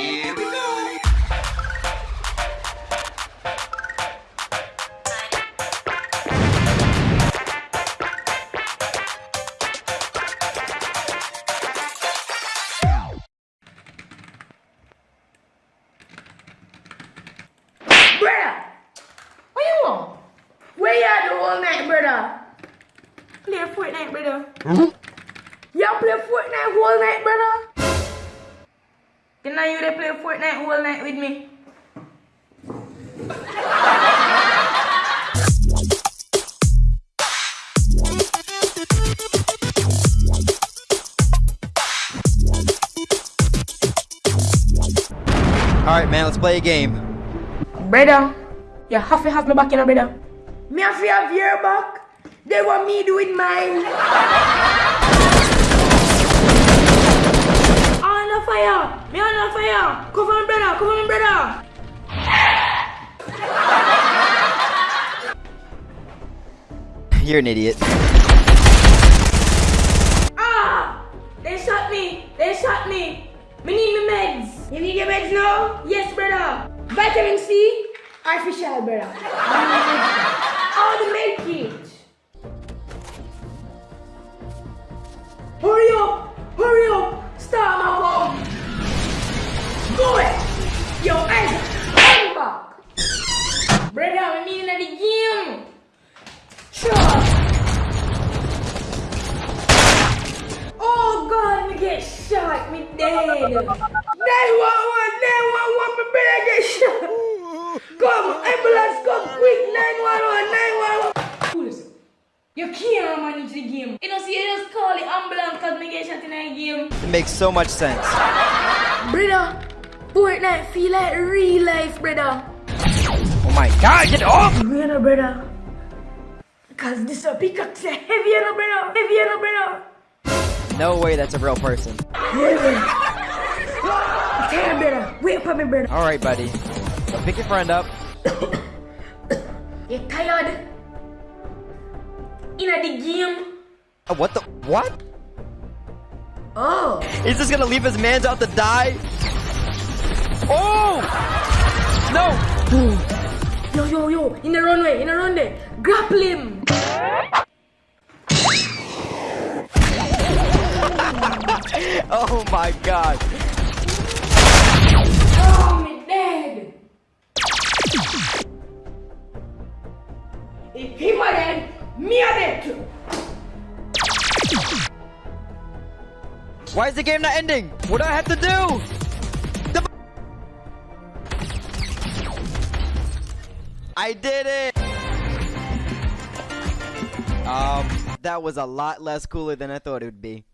Here we go. Brother, what you want? Where you at the whole night, brother? Play Fortnite, brother. Y'all play Fortnite whole night, brother? Can I you they play Fortnite all night with me? Alright, man, let's play a game. Brother, you have to have me back in, a brother. Me have to have your back. They want me doing mine. You're an idiot. Ah! They shot me. They shot me. We need me meds. You need your meds now? Yes, brother. Vitamin C. Artificial, brother. Dead! 911! 911, my brother get shot! Come, ambulance, come quick! 911, 911! Who is it? You can't manage the game. You know, see, you just call the ambulance because me get shot in a game. It makes so much sense. Brother, Fortnite feel like real life, brother. Oh my god, get off! Brother, brother. Cause this a pickaxe heavy, you know, brother. Heavy, you know, brother. No way that's a real person. Tell brother. Wait for me, brother. Alright, buddy. So pick your friend up. You tired? In the game? Uh, what the? What? Oh. He's just gonna leave his mans out to die? Oh! No! Yo, yo, yo. In the runway, in the runway. Grapple him. Oh my god. Oh, dead. If he were dead, me a dead too. Why is the game not ending? What do I have to do? The- I did it! Um, that was a lot less cooler than I thought it would be.